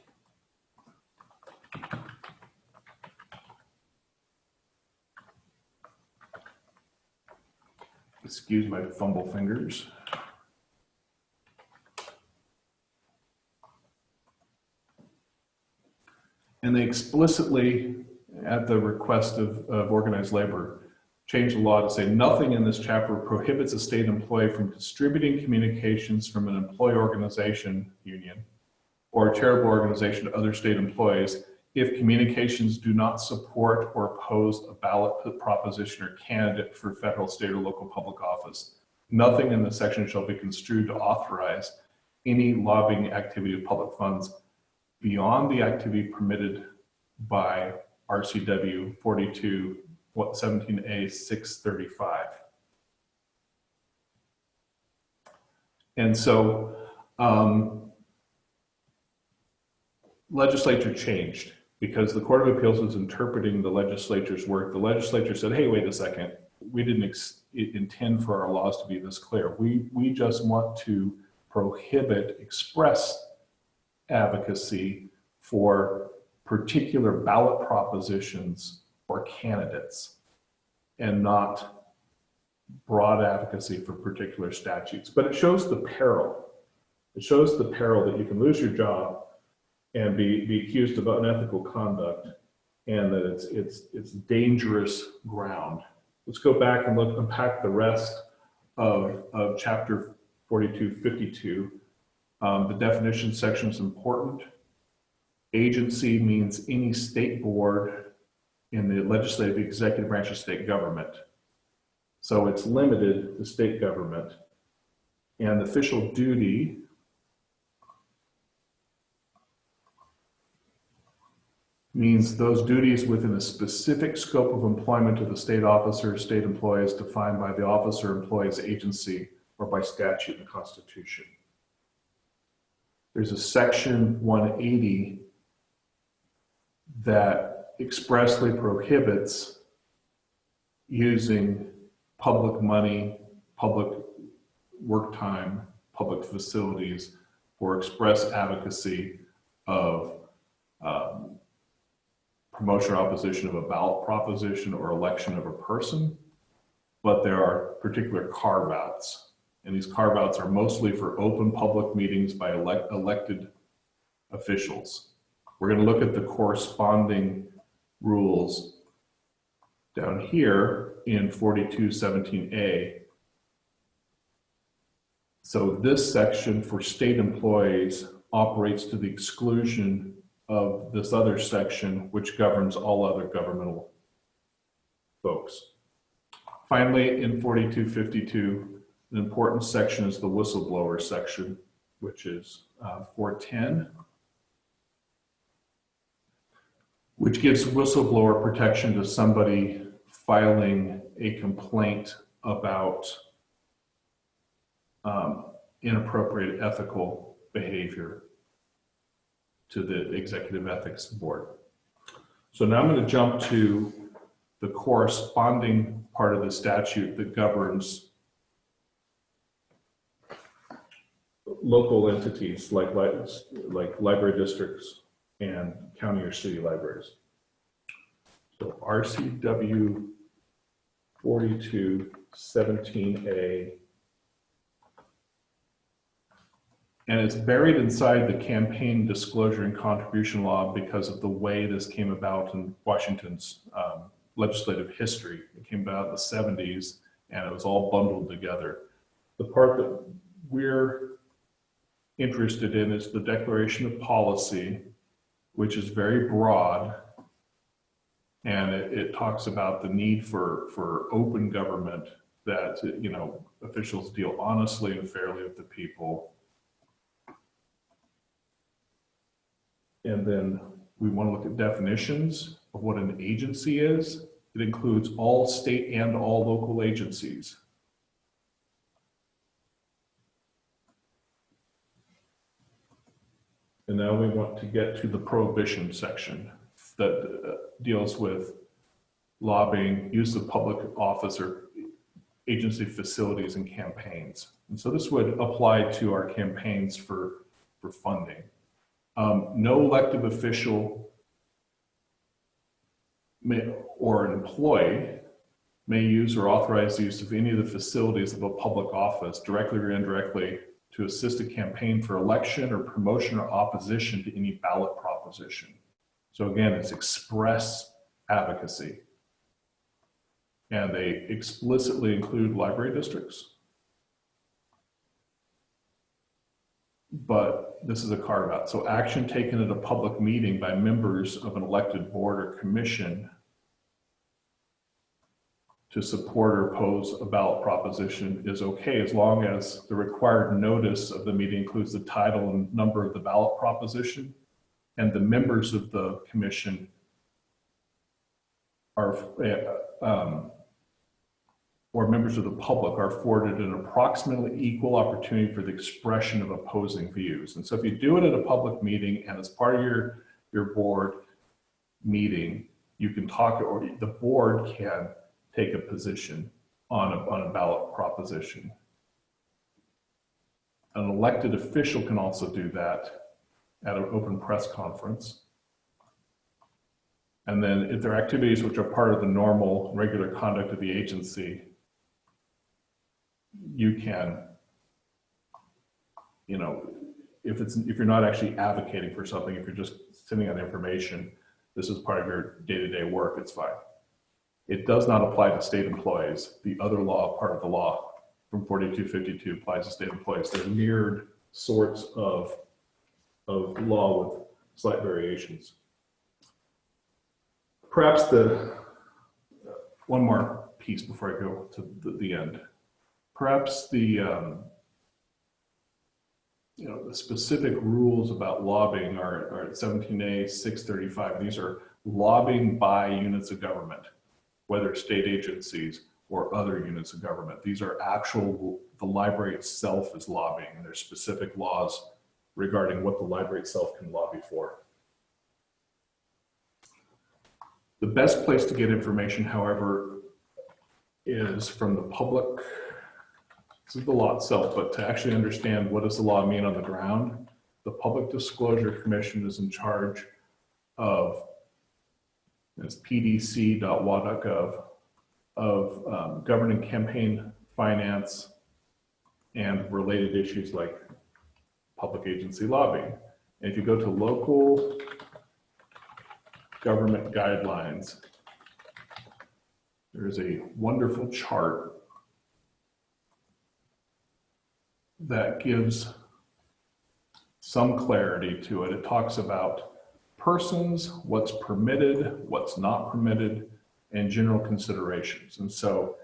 Excuse my fumble fingers. And they explicitly, at the request of, of organized labor, changed the law to say nothing in this chapter prohibits a state employee from distributing communications from an employee organization union or a charitable organization to other state employees if communications do not support or oppose a ballot proposition or candidate for federal, state, or local public office. Nothing in this section shall be construed to authorize any lobbying activity of public funds beyond the activity permitted by RCW 42 what 17A 635. And so um, legislature changed because the Court of Appeals was interpreting the legislature's work. The legislature said, hey, wait a second, we didn't intend for our laws to be this clear. We, we just want to prohibit express advocacy for particular ballot propositions or candidates and not broad advocacy for particular statutes. But it shows the peril. It shows the peril that you can lose your job and be, be accused of unethical conduct and that it's, it's, it's dangerous ground. Let's go back and look, unpack the rest of, of chapter 4252. Um, the definition section is important. Agency means any state board in the legislative executive branch of state government. So it's limited to state government. And official duty means those duties within a specific scope of employment of the state officer, state employees defined by the officer, employee's agency, or by statute and constitution. There's a section 180 that expressly prohibits using public money, public work time, public facilities for express advocacy of um, promotion or opposition of a ballot proposition or election of a person, but there are particular carve-outs. And these carve-outs are mostly for open public meetings by elect elected officials. We're going to look at the corresponding rules down here in 4217A. So this section for state employees operates to the exclusion of this other section, which governs all other governmental folks. Finally, in 4252, an important section is the whistleblower section, which is uh, 410, which gives whistleblower protection to somebody filing a complaint about um, inappropriate ethical behavior to the Executive Ethics Board. So now I'm going to jump to the corresponding part of the statute that governs local entities like, like library districts and county or city libraries. So RCW 4217A And it's buried inside the campaign disclosure and contribution law because of the way this came about in Washington's um, legislative history. It came about in the 70s and it was all bundled together. The part that we're interested in is the declaration of policy which is very broad. And it, it talks about the need for, for open government that, you know, officials deal honestly and fairly with the people. And then we want to look at definitions of what an agency is. It includes all state and all local agencies. And now we want to get to the prohibition section that uh, deals with lobbying, use of public office or agency facilities and campaigns. And so this would apply to our campaigns for, for funding. Um, no elected official may, or an employee may use or authorize the use of any of the facilities of a public office directly or indirectly to assist a campaign for election or promotion or opposition to any ballot proposition. So again, it's express advocacy. And they explicitly include library districts. But this is a carve out. So action taken at a public meeting by members of an elected board or commission to support or oppose a ballot proposition is okay as long as the required notice of the meeting includes the title and number of the ballot proposition and the members of the commission are, uh, um, or members of the public are afforded an approximately equal opportunity for the expression of opposing views. And so if you do it at a public meeting and as part of your, your board meeting, you can talk, or the board can take a position on a, on a ballot proposition. An elected official can also do that at an open press conference. And then if there are activities which are part of the normal, regular conduct of the agency, you can, you know, if it's, if you're not actually advocating for something, if you're just sending out information, this is part of your day-to-day -day work, it's fine. It does not apply to state employees. The other law, part of the law from 4252 applies to state employees. They're mirrored sorts of, of law with slight variations. Perhaps the, one more piece before I go to the, the end. Perhaps the, um, you know, the specific rules about lobbying are, are 17A 635. These are lobbying by units of government whether state agencies or other units of government. These are actual, the library itself is lobbying and there's specific laws regarding what the library itself can lobby for. The best place to get information, however, is from the public. This is the law itself, but to actually understand what does the law mean on the ground, the Public Disclosure Commission is in charge of it's pdc.wa.gov of um, governing campaign finance and related issues like public agency lobbying. And if you go to local government guidelines, there's a wonderful chart that gives some clarity to it. It talks about persons, what's permitted, what's not permitted, and general considerations. And so,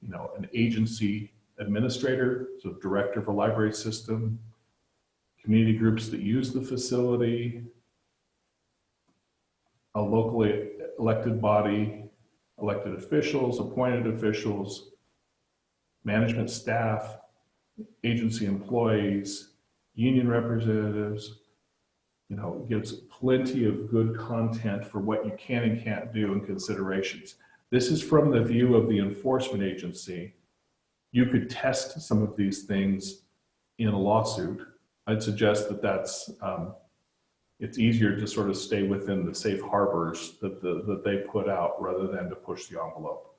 you know, an agency administrator, so director of a library system, community groups that use the facility, a locally elected body, elected officials, appointed officials, management staff, agency employees, union representatives, you know, gives plenty of good content for what you can and can't do and considerations. This is from the view of the enforcement agency. You could test some of these things in a lawsuit. I'd suggest that that's, um, it's easier to sort of stay within the safe harbors that, the, that they put out rather than to push the envelope.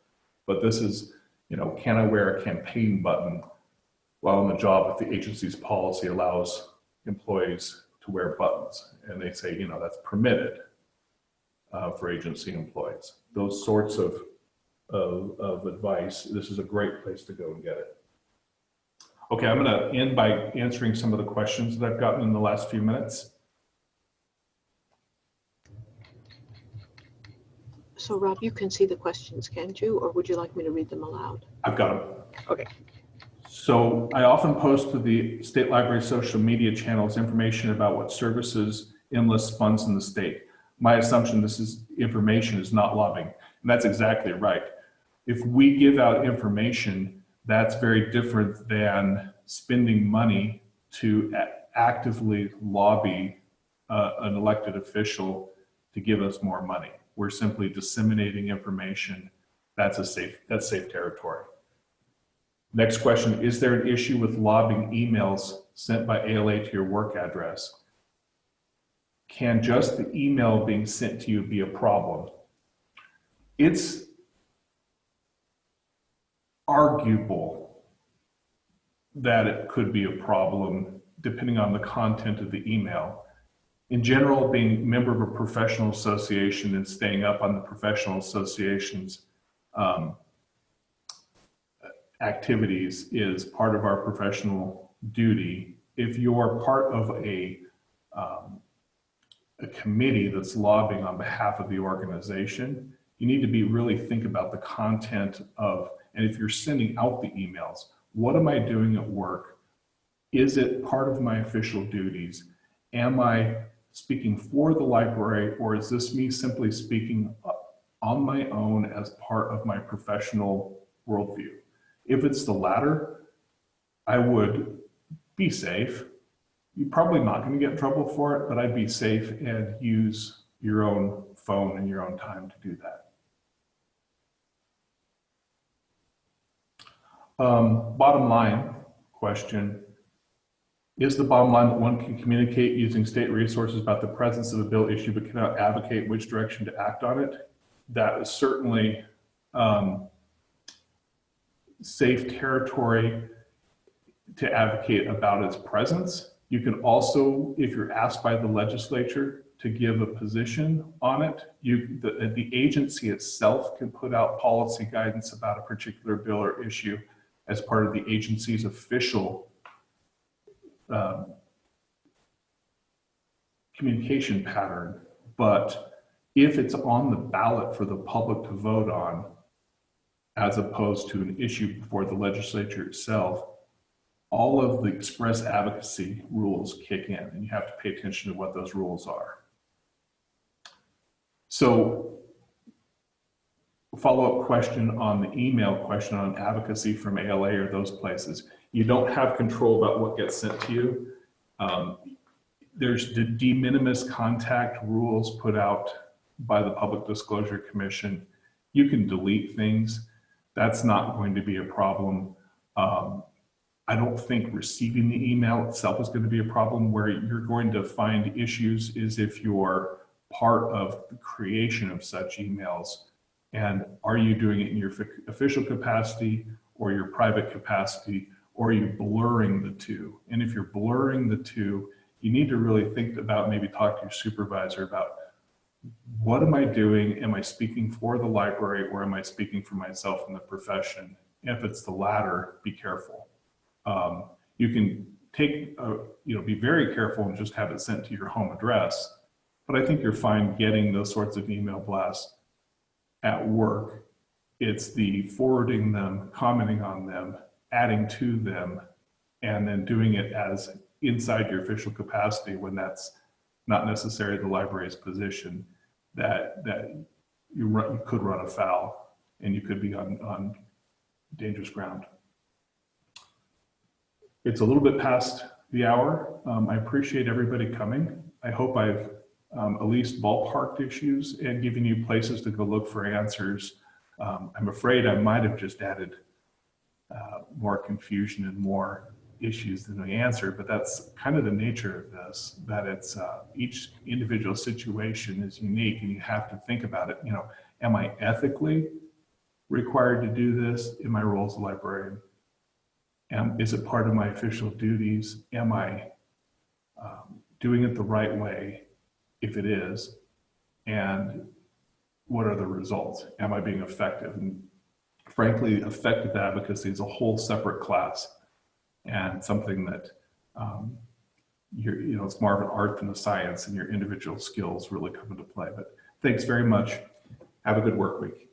But this is, you know, can I wear a campaign button while on the job if the agency's policy allows employees to wear buttons. And they say, you know, that's permitted uh, for agency employees. Those sorts of, of, of advice, this is a great place to go and get it. Okay, I'm gonna end by answering some of the questions that I've gotten in the last few minutes.
So Rob, you can see the questions, can't you? Or would you like me to read them aloud?
I've got them.
Okay.
So I often post to the state library social media channels information about what services IMLS funds in the state. My assumption this is information is not lobbying. And that's exactly right. If we give out information, that's very different than spending money to actively lobby uh, an elected official to give us more money. We're simply disseminating information. That's a safe, that's safe territory. Next question, is there an issue with lobbying emails sent by ALA to your work address? Can just the email being sent to you be a problem? It's arguable that it could be a problem depending on the content of the email. In general, being a member of a professional association and staying up on the professional association's um, activities is part of our professional duty. If you're part of a, um, a committee that's lobbying on behalf of the organization, you need to be really think about the content of, and if you're sending out the emails, what am I doing at work? Is it part of my official duties? Am I speaking for the library or is this me simply speaking on my own as part of my professional worldview? If it's the latter, I would be safe. You're probably not going to get in trouble for it, but I'd be safe and use your own phone and your own time to do that. Um, bottom line question is the bottom line that one can communicate using state resources about the presence of a bill issue but cannot advocate which direction to act on it? That is certainly um, safe territory to advocate about its presence. You can also, if you're asked by the legislature to give a position on it, you, the, the agency itself can put out policy guidance about a particular bill or issue as part of the agency's official um, communication pattern. But if it's on the ballot for the public to vote on, as opposed to an issue before the legislature itself, all of the express advocacy rules kick in and you have to pay attention to what those rules are. So follow-up question on the email question on advocacy from ALA or those places. You don't have control about what gets sent to you. Um, there's the de minimis contact rules put out by the Public Disclosure Commission. You can delete things. That's not going to be a problem. Um, I don't think receiving the email itself is going to be a problem. Where you're going to find issues is if you're part of the creation of such emails. And are you doing it in your official capacity or your private capacity, or are you blurring the two? And if you're blurring the two, you need to really think about maybe talk to your supervisor about what am I doing? Am I speaking for the library or am I speaking for myself in the profession? If it's the latter, be careful. Um, you can take, a, you know, be very careful and just have it sent to your home address. But I think you're fine getting those sorts of email blasts at work. It's the forwarding them, commenting on them, adding to them, and then doing it as inside your official capacity when that's not necessarily the library's position that that you, run, you could run afoul and you could be on, on dangerous ground. It's a little bit past the hour. Um, I appreciate everybody coming. I hope I've um, at least ballparked issues and given you places to go look for answers. Um, I'm afraid I might have just added uh, more confusion and more issues than we answer, but that's kind of the nature of this, that it's uh, each individual situation is unique and you have to think about it. You know, am I ethically required to do this in my role as a librarian? Am, is it part of my official duties? Am I um, doing it the right way if it is? And what are the results? Am I being effective? And frankly, effective advocacy is a whole separate class and something that um, you're, you know, it's more of an art than a science and your individual skills really come into play. But thanks very much. Have a good work week.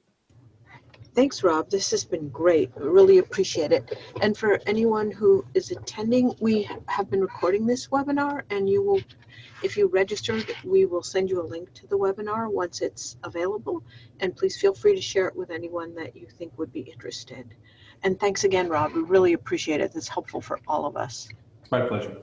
Thanks, Rob. This has been great. I Really appreciate it. And for anyone who is attending, we have been recording this webinar and you will, if you registered, we will send you a link to the webinar once it's available. And please feel free to share it with anyone that you think would be interested. And thanks again, Rob. We really appreciate it. It's helpful for all of us.
It's my pleasure.